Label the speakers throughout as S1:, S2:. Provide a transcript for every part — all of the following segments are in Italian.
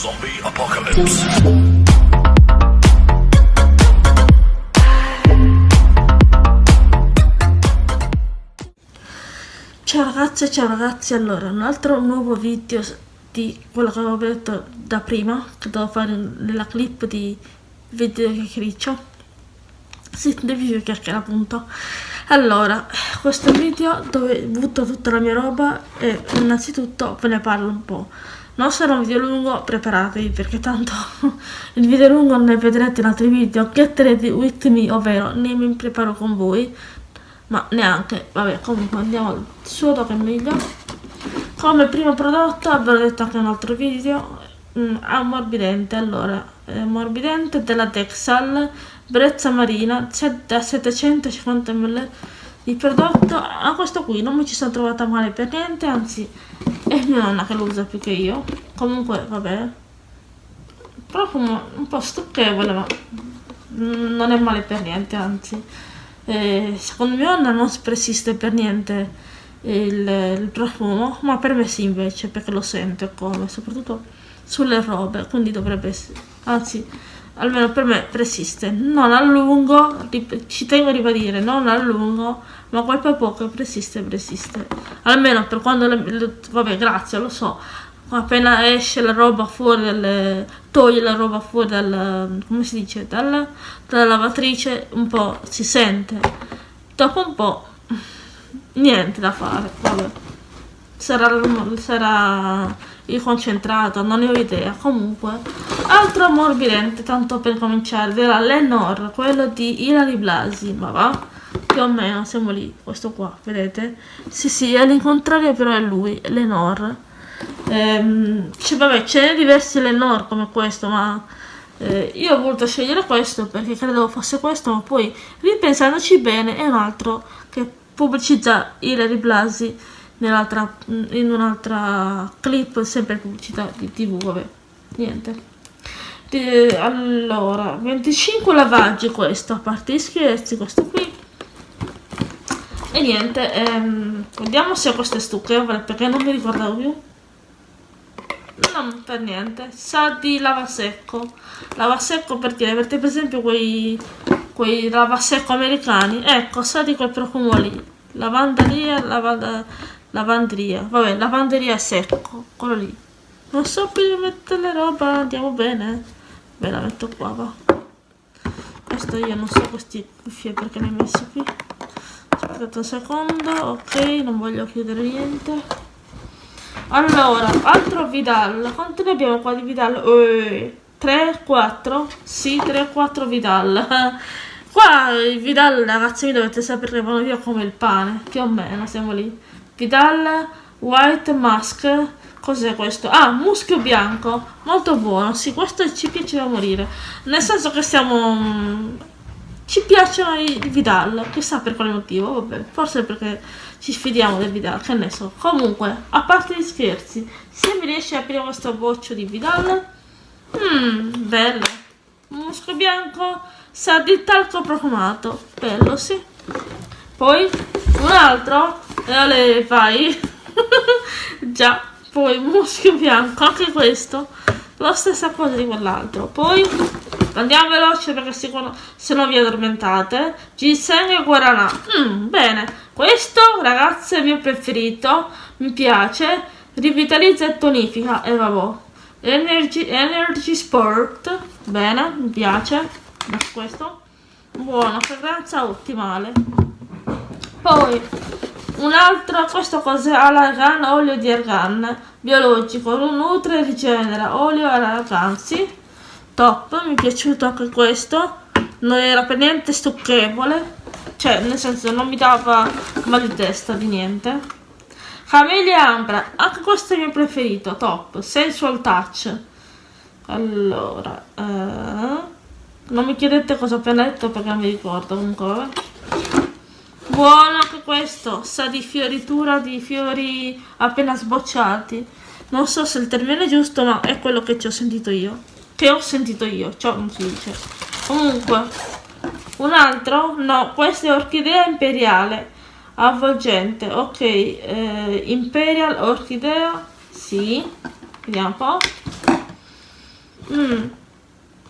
S1: Zombie Apocalypse.
S2: Ciao ragazze, ciao ragazzi, allora un altro nuovo video di quello che avevo detto da prima, che devo fare nella clip di video chiacchiericcio. Sì, di video chiacchiera appunto. Allora, questo video dove butto tutta la mia roba e innanzitutto ve ne parlo un po'. Non sarà un video lungo, preparatevi perché tanto il video lungo ne vedrete in altri video. Get ready with me, ovvero ne mi preparo con voi ma neanche vabbè comunque andiamo suono che è meglio come primo prodotto abbiamo detto anche in un altro video mm, ammorbidente allora ammorbidente della Texal brezza marina da 750 ml di prodotto a questo qui non mi ci sono trovata male per niente anzi è mia nonna che lo usa più che io. Comunque vabbè. Profumo un po' stucchevole ma non è male per niente anzi. Eh, secondo mia nonna non persiste per niente il, il, profumo, ma per me sì invece, perché lo sento come, soprattutto sulle robe, quindi dovrebbe anzi, almeno per me persiste, non a lungo, ci tengo a ribadire, non a lungo, ma quel poco persiste, persiste, almeno per quando, le, le, vabbè grazie, lo so, appena esce la roba fuori dalle, toglie la roba fuori dal, come si dice, dalla, dalla lavatrice, un po' si sente, dopo un po' niente da fare, vabbè. Sarà, sarà il concentrato, non ne ho idea, comunque. Altro ammorbidente, tanto per cominciare, della Lenore, quello di Ilari Blasi, ma va? Più o meno, siamo lì, questo qua, vedete? Sì, sì, all'incontrario però è lui, Lenore ehm, cioè, vabbè ce n'è diversi Lenore come questo ma eh, io ho voluto scegliere questo perché credevo fosse questo ma poi ripensandoci bene è un altro che pubblicizza Hilary Blasi in un'altra clip sempre pubblicità di tv vabbè niente. Di, allora 25 lavaggi questo a parte gli scherzi questo qui. E niente ehm, vediamo se questo è stucchevole perché non mi ricordavo più. Non per niente. Sa di lavasecco lavasecco per dire avete per esempio quei quei lavasecco americani? Ecco sa di quel profumo lì lavanderia lavanda, lavanderia vabbè lavanderia secco quello lì non so più mettere le roba andiamo bene ve la metto qua va questo io non so questi cuffie perché ne ho messi qui aspettate un secondo ok non voglio chiudere niente allora, altro Vidal. Quanto ne abbiamo qua di Vidal? Eh, 3, 4? Sì, 3, 4 Vidal. Qua i Vidal, ragazzi, mi dovete sapere che vanno via come il pane. Più o meno, siamo lì. Vidal White Mask. Cos'è questo? Ah, muschio bianco. Molto buono. Sì, questo ci piace da morire. Nel senso che siamo ci piacciono i Vidal, chissà per quale motivo, vabbè, forse perché ci sfidiamo del Vidal, che ne so. Comunque, a parte gli scherzi, se mi riesce a aprire questo boccio di Vidal, mmm, bello. Musco bianco, sa di talco profumato, bello, sì. Poi, un altro, e ale, vai. Già, poi muschio bianco, anche questo, la stessa cosa di quell'altro. Poi Andiamo veloce perché se no vi addormentate. Ginseng e guarana. Mm, bene. Questo, ragazzi, è il mio preferito. Mi piace. Rivitalizza e tonifica. E vabbè. Energy, Energy Sport. Bene, mi piace. Questo. Buona, fragranza ottimale. Poi, un altro, questo cos'è? Argan, olio di argan. Biologico, nutre e rigenera. Olio argan, sì top mi è piaciuto anche questo non era per niente stucchevole cioè nel senso non mi dava mal di testa di niente Camellia Ambra anche questo è il mio preferito top sensual touch allora eh, non mi chiedete cosa ho appena detto perché non mi ricordo comunque. Buono anche questo sa di fioritura di fiori appena sbocciati non so se il termine è giusto ma è quello che ci ho sentito io che ho sentito io, ciò non si dice. Comunque, un altro? No, questa è orchidea imperiale, avvolgente, ok, eh, imperial orchidea, sì, vediamo un po'. mm.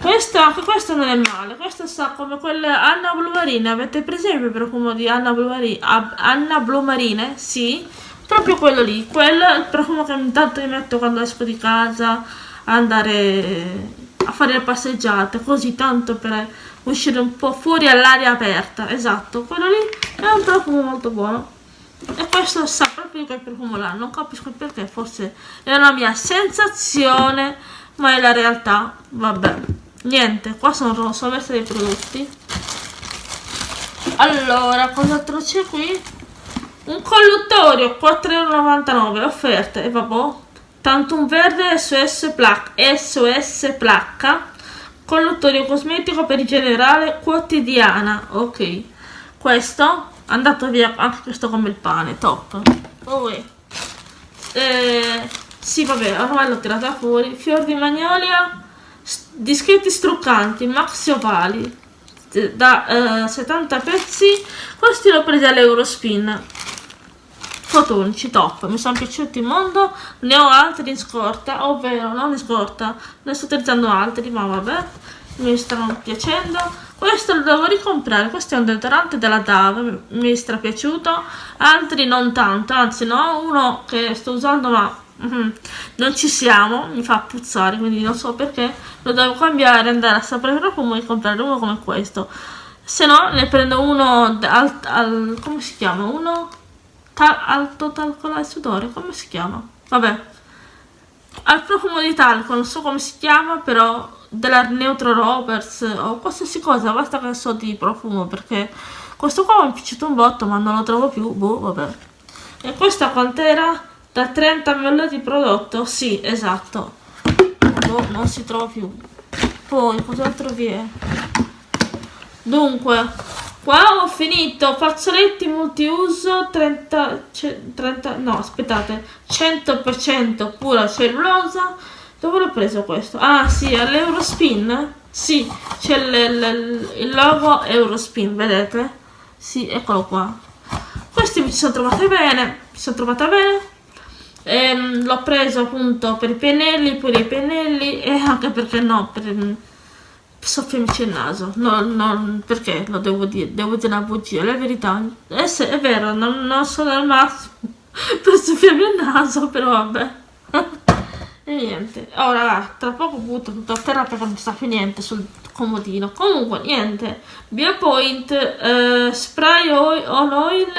S2: Questo, anche questo non è male questo sa come quelle Anna Blumarine avete presente il profumo di Anna Blumarine Anna Blumarine? Sì proprio quello lì quello è il profumo che intanto mi metto quando esco di casa andare a fare le passeggiate così tanto per uscire un po' fuori all'aria aperta esatto quello lì è un profumo molto buono. E questo sa proprio di quel profumo là non capisco perché forse è una mia sensazione ma è la realtà vabbè niente qua sono, sono messi dei prodotti. Allora cos'altro c'è qui? Un colluttorio 4,99€ offerte e vabbè Tantum verde SOS placca, SOS placca. Colluttorio cosmetico per il generale quotidiana ok. Questo andato via anche questo come il pane top. Oh, eh, sì vabbè ormai l'ho tirata fuori. Fior di magnolia dischetti struccanti maxi ovali da eh, 70 pezzi questi l'ho presi all'Eurospin. Fotonici top mi sono piaciuti il mondo. Ne ho altri in scorta ovvero non in scorta ne sto utilizzando altri ma vabbè mi stanno piacendo. Questo lo devo ricomprare questo è un deodorante della Dove mi è strapiaciuto altri non tanto anzi no uno che sto usando ma mm, non ci siamo mi fa puzzare quindi non so perché lo devo cambiare andare a sapere profumo e comprare uno come questo se no ne prendo uno al, al come si chiama uno alto talco al sudore, come si chiama? Vabbè. Al profumo di talco, non so come si chiama, però della Neutro Roberts o qualsiasi cosa, basta che so di profumo perché questo qua mi è piaciuto un botto ma non lo trovo più, boh, vabbè. E questa quant'era? Da 30 ml di prodotto? Sì, esatto. Boh, non si trova più. Poi, cos'altro vi è? Dunque, Qua ho finito, fazzoletti multiuso 30, 30 no aspettate, 100% pura cellulosa. Dove l'ho preso questo? Ah sì, all'Eurospin? Sì, c'è il logo Eurospin, vedete? Sì, eccolo qua. Questi mi sono trovate bene, mi sono trovata bene. Ehm, l'ho preso appunto per i pennelli, pure i pennelli e anche perché no, per soffiarmici il naso. No, no, perché lo devo dire? Devo dire la bugia, la verità. È, se, è vero, non, non sono al massimo per soffiarmi il naso, però vabbè. e niente. Ora, tra poco butto tutto a terra perché non sta più niente sul comodino. Comunque, niente. Biopoint, eh, spray oil, on oil,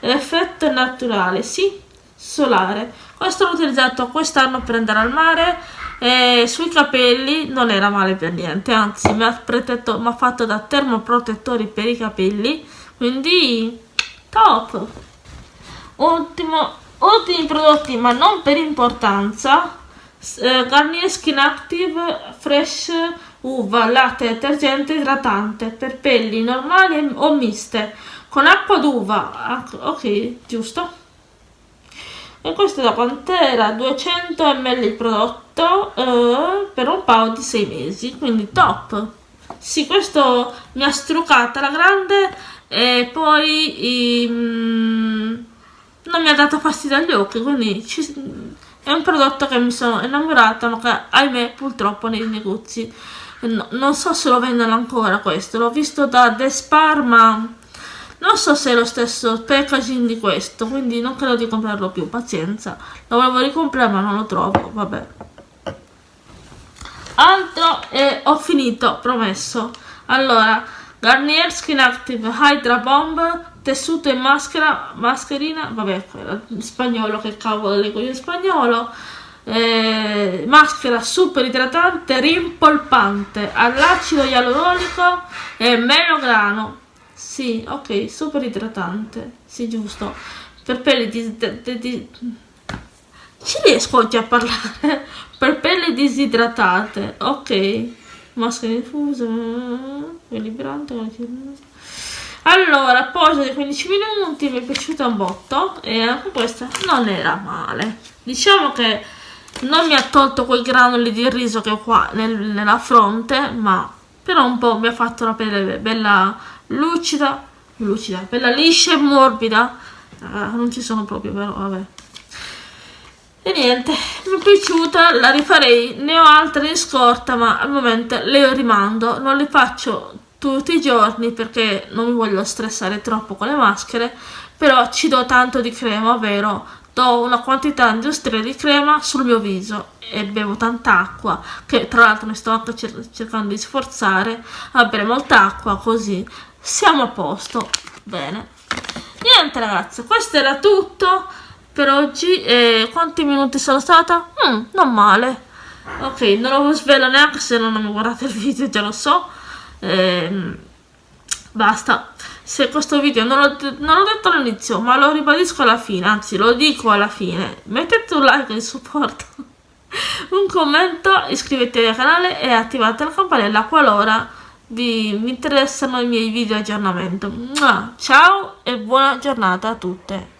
S2: effetto naturale. Sì, solare. Questo l'ho utilizzato quest'anno per andare al mare e sui capelli non era male per niente, anzi mi ha, mi ha fatto da termoprotettori per i capelli, quindi top! Ultimo, ultimi prodotti, ma non per importanza, eh, Garnier Skin Active Fresh Uva Latte Detergente Idratante per pelli normali o miste, con acqua d'uva, ah, ok, giusto? E questo da quant'era 200 ml il prodotto eh, per un paio di 6 mesi quindi top. Sì questo mi ha struccata la grande e poi um, non mi ha dato fastidio agli occhi quindi ci, è un prodotto che mi sono innamorata ma che ahimè purtroppo nei negozi no, non so se lo vendono ancora questo. L'ho visto da Despar ma non so se è lo stesso packaging di questo, quindi non credo di comprarlo più, pazienza. Lo volevo ricomprare ma non lo trovo, vabbè. Altro e ho finito, promesso. Allora, Garnier Skin Active Hydra Bomb, tessuto e maschera, mascherina, vabbè, in spagnolo, che cavolo leggo io in spagnolo. Eh, maschera super idratante, rimpolpante, all'acido ialuronico e melograno sì, ok, super idratante. Sì, giusto. Per pelli di... di, di... Ci riesco oggi a parlare. per pelli disidratate. Ok. Maschera diffusa. Equilibrante. Allora, pausa di 15 minuti. Mi è piaciuta un botto. E anche questa non era male. Diciamo che non mi ha tolto quei granuli di riso che ho qua nel, nella fronte. Ma però un po' mi ha fatto la pelle bella lucida, lucida, bella liscia e morbida. Ah, non ci sono proprio, però vabbè. e niente, mi è piaciuta, la rifarei, ne ho altre in scorta ma al momento le rimando, non le faccio tutti i giorni perché non mi voglio stressare troppo con le maschere, però ci do tanto di crema, ovvero do una quantità industriale di crema sul mio viso e bevo tanta acqua, che tra l'altro mi sto anche cer cercando di sforzare a bere molta acqua così siamo a posto, bene. Niente ragazzi, questo era tutto per oggi. E quanti minuti sono stata? Mm, non male. Ok non lo svelo neanche se non mi guardate il video già lo so. Ehm, basta. Se questo video non l'ho detto all'inizio ma lo ribadisco alla fine anzi lo dico alla fine. Mettete un like di supporto un commento iscrivetevi al canale e attivate la campanella qualora vi, vi interessano i miei video aggiornamento. Ciao e buona giornata a tutte